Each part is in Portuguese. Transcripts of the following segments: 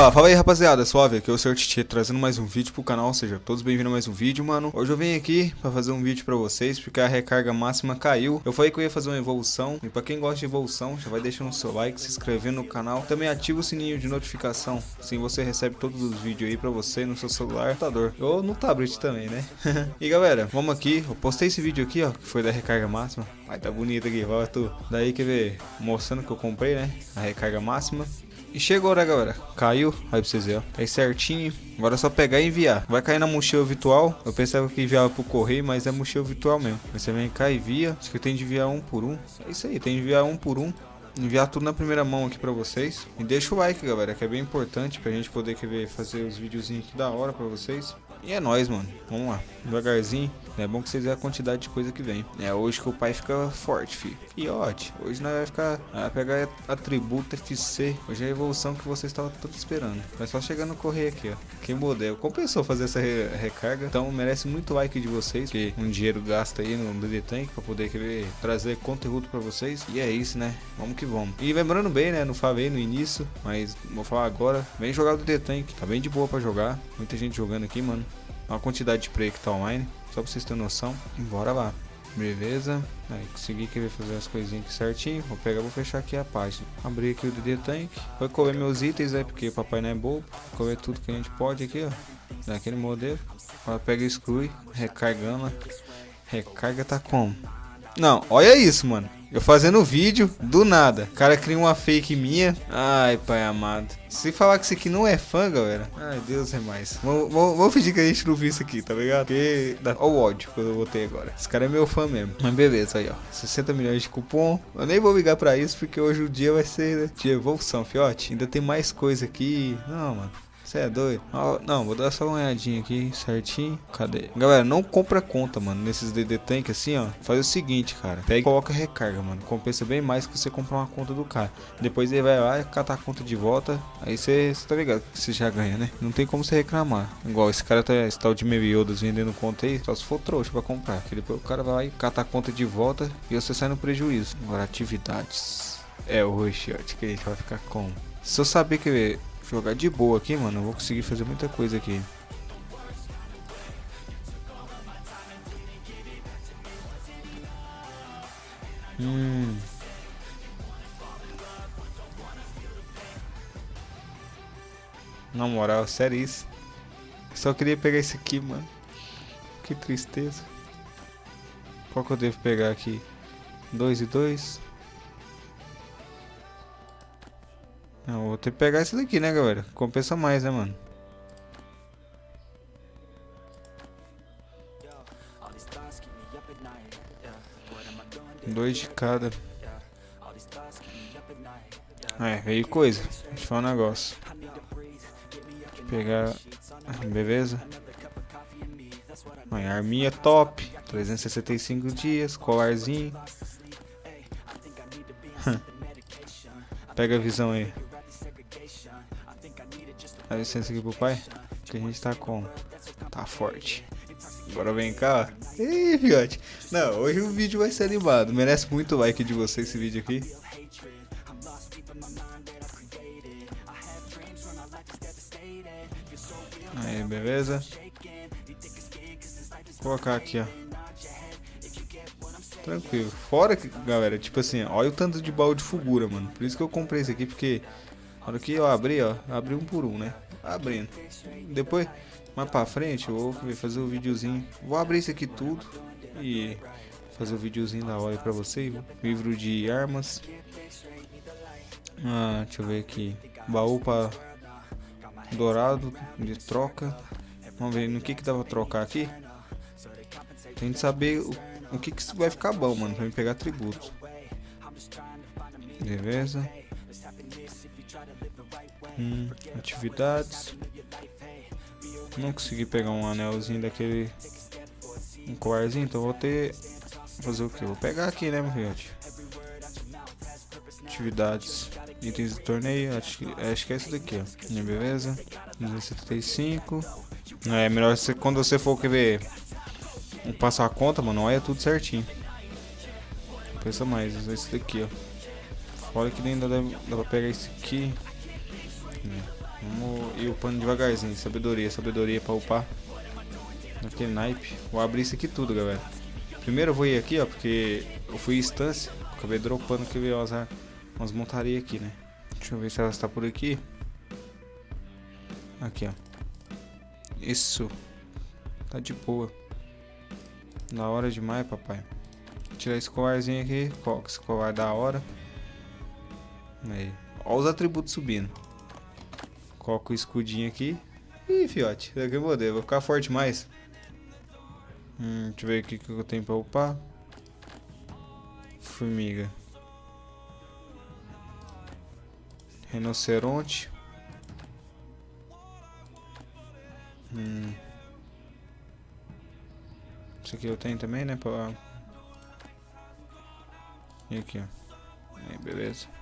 Opa, fala aí rapaziada, suave, aqui é o Sr. Titi trazendo mais um vídeo pro canal, seja todos bem-vindos a mais um vídeo, mano. Hoje eu venho aqui pra fazer um vídeo pra vocês, porque a recarga máxima caiu. Eu falei que eu ia fazer uma evolução, e pra quem gosta de evolução, já vai deixando o seu like, se inscrevendo no canal. Também ativa o sininho de notificação, assim você recebe todos os vídeos aí pra você no seu celular, computador Ou no tablet também, né? e galera, vamos aqui, eu postei esse vídeo aqui, ó, que foi da recarga máxima. Ai, tá bonito aqui, vai tu. Daí, quer ver, mostrando que eu comprei, né, a recarga máxima e chegou, né, galera? Caiu. Aí pra vocês verem, ó. Tá aí certinho. Agora é só pegar e enviar. Vai cair na mochila virtual. Eu pensava que enviava pro correio, mas é mochila virtual mesmo. Você vem cá e envia. Acho que tem de enviar um por um. É isso aí, tem de enviar um por um. Enviar tudo na primeira mão aqui pra vocês. E deixa o like, galera, que é bem importante pra gente poder querer fazer os videozinhos aqui da hora pra vocês. E é nóis, mano. Vamos lá. Devagarzinho. É bom que vocês vejam a quantidade de coisa que vem. É hoje que o pai fica forte, filho. Fiote. Hoje nós vai ficar. Vai pegar atributo FC. Hoje é a evolução que vocês estavam todos esperando. Vai só chegar no correio aqui, ó. Que modelo. Compensou fazer essa re recarga. Então merece muito like de vocês. Que um dinheiro gasta aí no DD Tank pra poder querer trazer conteúdo pra vocês. E é isso, né? Vamos que vamos. E lembrando bem, né? Não falei no início. Mas vou falar agora. Vem jogar o DD Tank. Tá bem de boa pra jogar. Muita gente jogando aqui, mano. Olha a quantidade de play que tá online. Só pra vocês terem noção. Bora lá. Beleza. Aí consegui querer fazer as coisinhas aqui certinho. Vou pegar, vou fechar aqui a página. Abrir aqui o DD Tank. Vou comer meus itens, né? Porque o papai não é bobo. Comer tudo que a gente pode aqui, ó. Daquele modelo. Agora pega e exclui. Recargando. Recarga tá como? Não, olha isso, mano. Eu fazendo vídeo, do nada. O cara cria uma fake minha. Ai, pai amado. Se falar que isso aqui não é fã, galera. Ai, Deus é mais. Vamos, fingir que a gente não viu isso aqui, tá ligado? Porque dá... Olha o ódio que eu botei agora. Esse cara é meu fã mesmo. Mas beleza, aí ó. 60 milhões de cupom. Eu nem vou ligar pra isso, porque hoje o dia vai ser né, de evolução, fiote. Ainda tem mais coisa aqui. Não, mano. Você é doido? Não, vou dar só uma olhadinha aqui certinho. Cadê? Galera, não compra conta, mano. Nesses DD Tank assim, ó. Faz o seguinte, cara. Pega e coloca recarga, mano. Compensa bem mais que você comprar uma conta do cara. Depois ele vai lá e catar a conta de volta. Aí você tá ligado que você já ganha, né? Não tem como você reclamar. Igual esse cara tá esse tal de Meviodas vendendo conta aí. Só se for trouxa pra comprar. Que depois o cara vai lá e cata a conta de volta e você sai no prejuízo. Agora, atividades. É o rush que a gente vai ficar com. Se eu saber que jogar de boa aqui, mano, eu vou conseguir fazer muita coisa aqui. Hum. Na moral, sério isso. Só queria pegar esse aqui, mano. Que tristeza. Qual que eu devo pegar aqui? 2 e 2. Vou ter que pegar esse daqui, né, galera? Compensa mais, né, mano? Dois de cada. É, veio coisa. Deixa eu falar um negócio. Deixa eu pegar. Beleza? Aí, arminha top. 365 dias. Colarzinho. Pega a visão aí. Dá licença aqui pro pai. Que a gente tá com. Tá forte. Agora vem cá. Ih, fiote. Não, hoje o vídeo vai ser animado. Merece muito like de você esse vídeo aqui. Aí, beleza? Vou colocar aqui, ó. Tranquilo. Fora que, galera, tipo assim, olha o tanto de baú de figura, mano. Por isso que eu comprei esse aqui, porque hora que eu abri, ó, abri um por um, né? Abrindo. Depois, mais pra frente, eu vou fazer o um videozinho. Vou abrir isso aqui tudo e fazer o um videozinho da hora pra vocês. Livro de armas. Ah, deixa eu ver aqui. Baú pra dourado de troca. Vamos ver no que que dá pra trocar aqui. Tem que saber o, o que que vai ficar bom, mano, pra me pegar tributo. Beleza. Hum, atividades. Não consegui pegar um anelzinho daquele. Um colarzinho, então vou ter. Fazer o que? Vou pegar aqui, né, meu filhote? Atividades. Itens de torneio. Acho que, acho que é esse daqui, ó. Beleza? 275. É melhor você, quando você for querer passar a conta, mano, olha tudo certinho. Pensa mais, esse daqui, ó. Fora que nem dá, dá pra pegar esse aqui. Ir upando devagarzinho. Sabedoria, sabedoria pra upar. Naquele naipe. Vou abrir isso aqui tudo, galera. Primeiro eu vou ir aqui, ó, porque eu fui instância. Acabei dropando que veio umas, umas montarias aqui, né? Deixa eu ver se ela está por aqui. Aqui, ó. Isso. Tá de boa. Da hora demais, papai. Tirar esse colarzinho aqui. Esse colar da hora. Aí. Olha os atributos subindo. Coloca o escudinho aqui. Ih, fiote. Daqui eu vou, vou ficar forte mais. Hum, deixa eu ver o que eu tenho pra upar. Formiga. Rinoceronte. Hum. Isso aqui eu tenho também, né? Pra... E aqui, ó. Aí, beleza.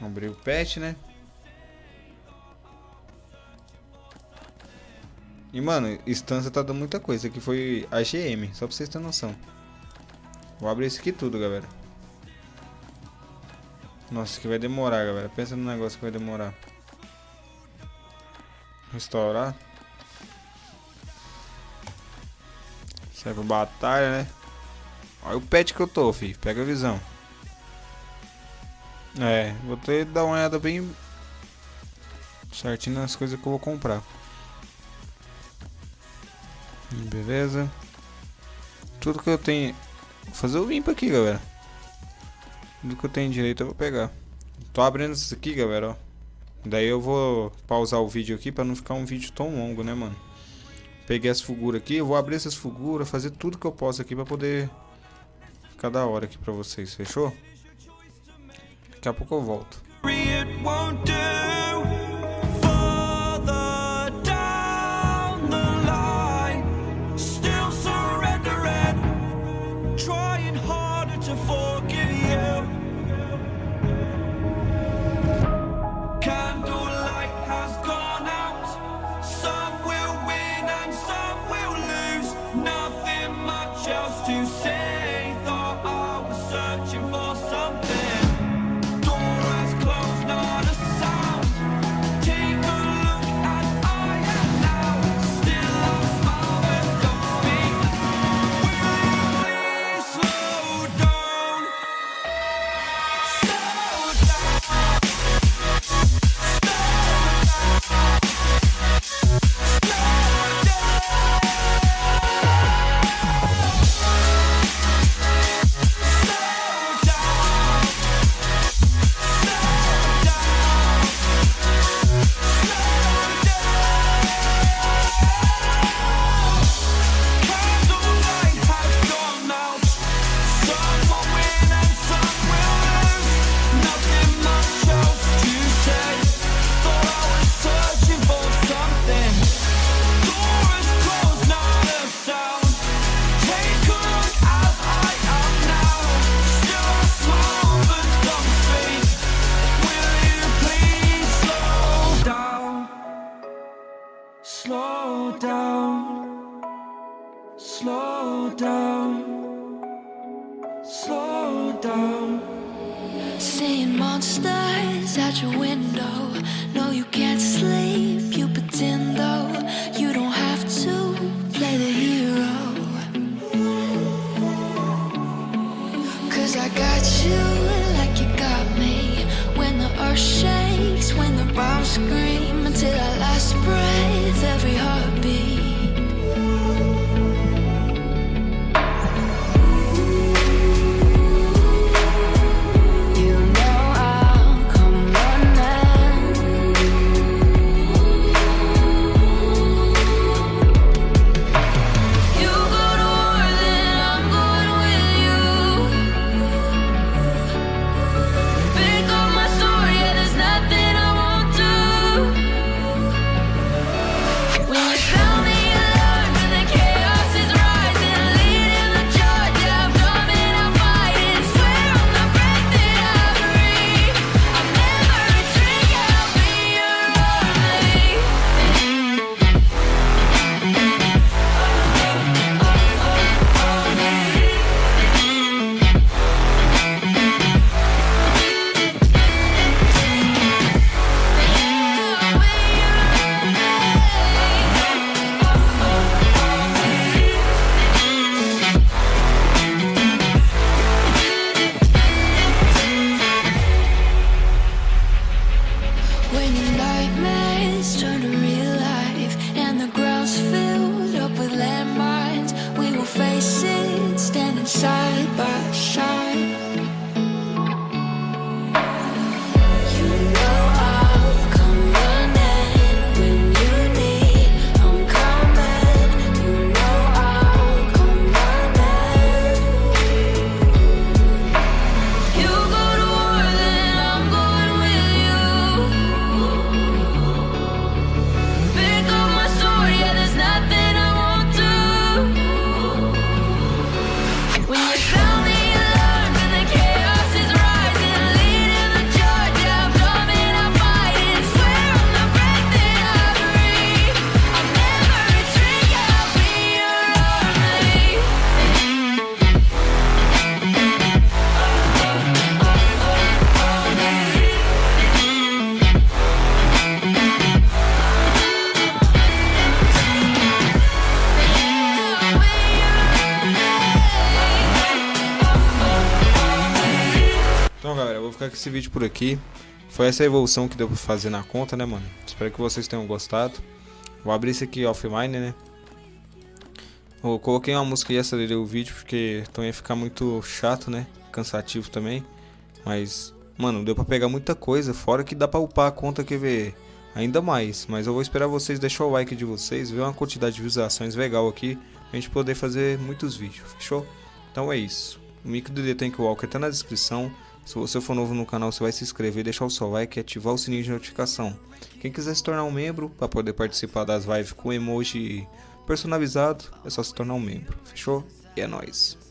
Abrir o pet, né? E, mano, instância tá dando muita coisa. Aqui foi AGM, só pra vocês terem noção. Vou abrir isso aqui tudo, galera. Nossa, que vai demorar, galera. Pensa no negócio que vai demorar. Restaurar. Serve pra batalha, né? Olha o pet que eu tô, filho. Pega a visão. É, vou ter que dar uma olhada bem certinho nas coisas que eu vou comprar. Beleza. Tudo que eu tenho... Vou fazer o limpo aqui, galera. Tudo que eu tenho direito eu vou pegar. Tô abrindo isso aqui, galera, ó. Daí eu vou pausar o vídeo aqui pra não ficar um vídeo tão longo, né, mano? Peguei as figuras aqui, eu vou abrir essas figuras, fazer tudo que eu posso aqui pra poder ficar da hora aqui pra vocês, fechou? Daqui a pouco eu volto. Que esse vídeo por aqui. Foi essa evolução que deu pra fazer na conta, né, mano? Espero que vocês tenham gostado. Vou abrir esse aqui offline, né? Eu coloquei uma música e acelerei o vídeo porque então ia ficar muito chato, né? Cansativo também. Mas, mano, deu pra pegar muita coisa. Fora que dá pra upar a conta que ver ainda mais. Mas eu vou esperar vocês deixar o like de vocês, ver uma quantidade de visualizações legal aqui. Pra gente poder fazer muitos vídeos, fechou? Então é isso. O mic do The Tank Walker tá na descrição. Se você for novo no canal, você vai se inscrever, deixar o seu like e ativar o sininho de notificação. Quem quiser se tornar um membro para poder participar das lives com emoji personalizado, é só se tornar um membro. Fechou? E é nóis.